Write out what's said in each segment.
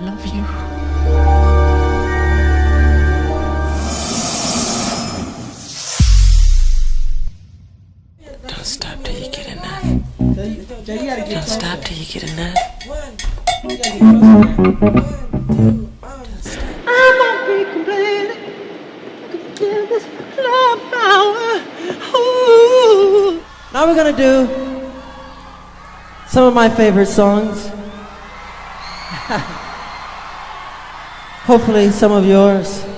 love you. Don't stop till you get enough. Don't stop till you get enough. I won't be complaining. Give this love power. Ooh. Now we're gonna do some of my favorite songs. Hopefully, some of yours.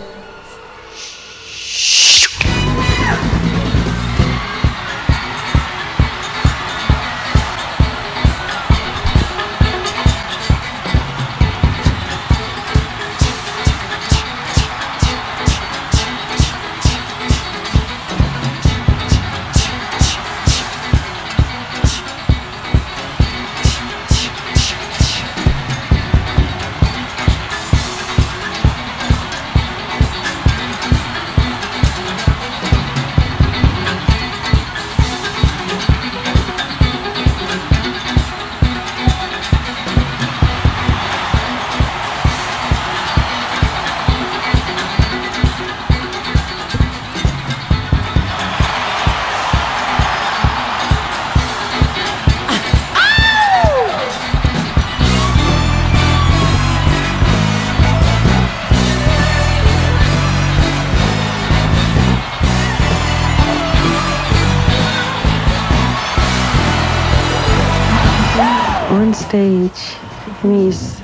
Stage, for me, is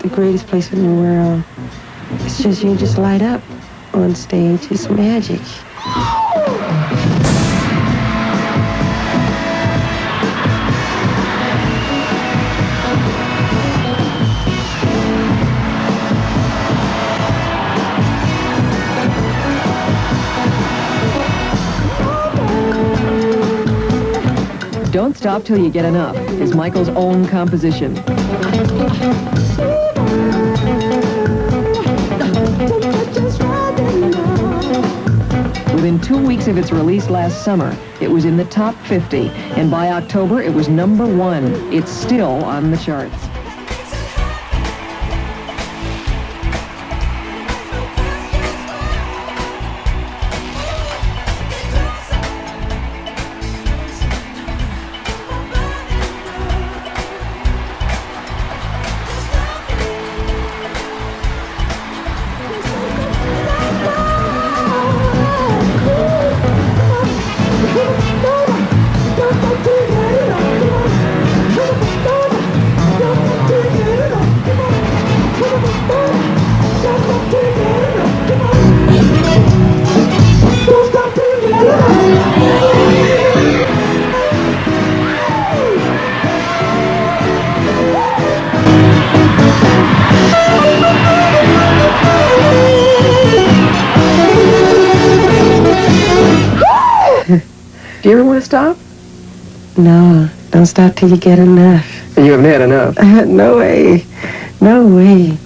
the greatest place in the world. It's just, you just light up on stage. It's magic. Stop Till You Get Enough is Michael's own composition. Within two weeks of its release last summer, it was in the top 50, and by October, it was number one. It's still on the charts. Do you ever want to stop? No, don't stop till you get enough. You haven't had enough. no way. No way.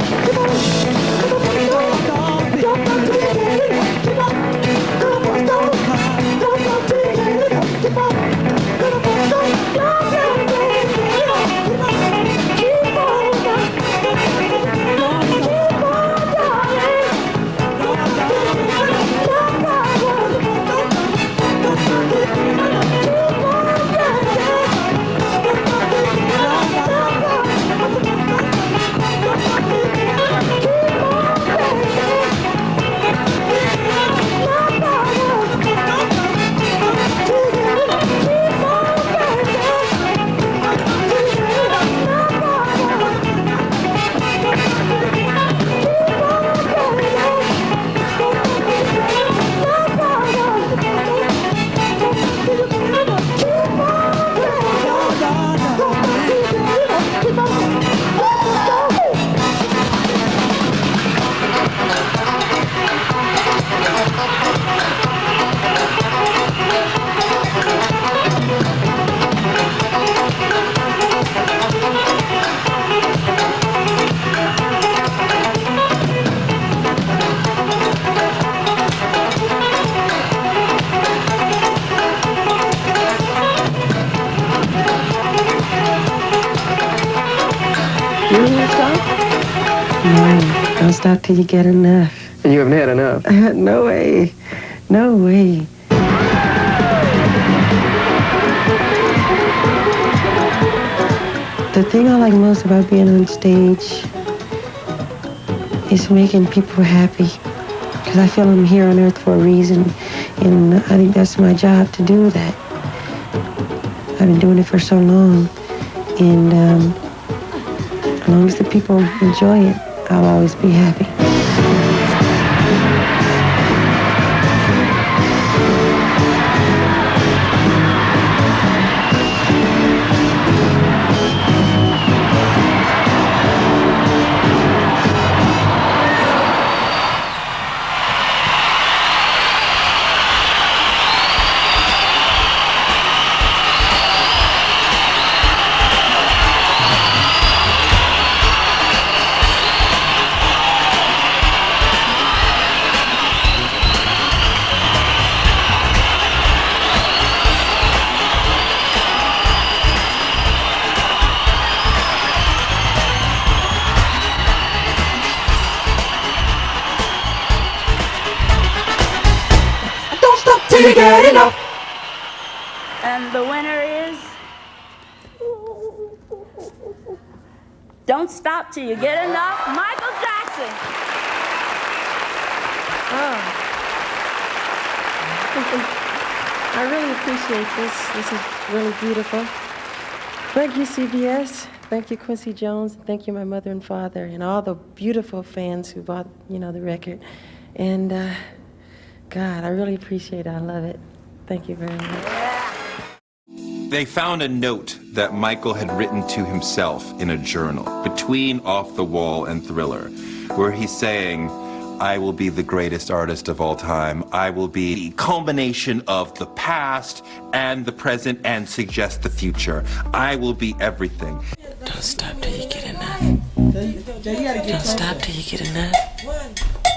Come on. No, don't stop till you get enough. And you haven't had enough. no way. No way. The thing I like most about being on stage is making people happy. Because I feel I'm here on earth for a reason. And I think that's my job to do that. I've been doing it for so long. And um, as long as the people enjoy it, I'll always be happy. Till you get enough. And the winner is. Don't stop till you get enough. Michael Jackson. Oh. I really appreciate this. This is really beautiful. Thank you, CBS. Thank you, Quincy Jones. Thank you, my mother and father, and all the beautiful fans who bought, you know, the record. And uh, God, I really appreciate it. I love it. Thank you very much. They found a note that Michael had written to himself in a journal between Off the Wall and Thriller, where he's saying, I will be the greatest artist of all time. I will be the culmination of the past and the present and suggest the future. I will be everything. Don't stop till you get enough. Don't stop till you get enough.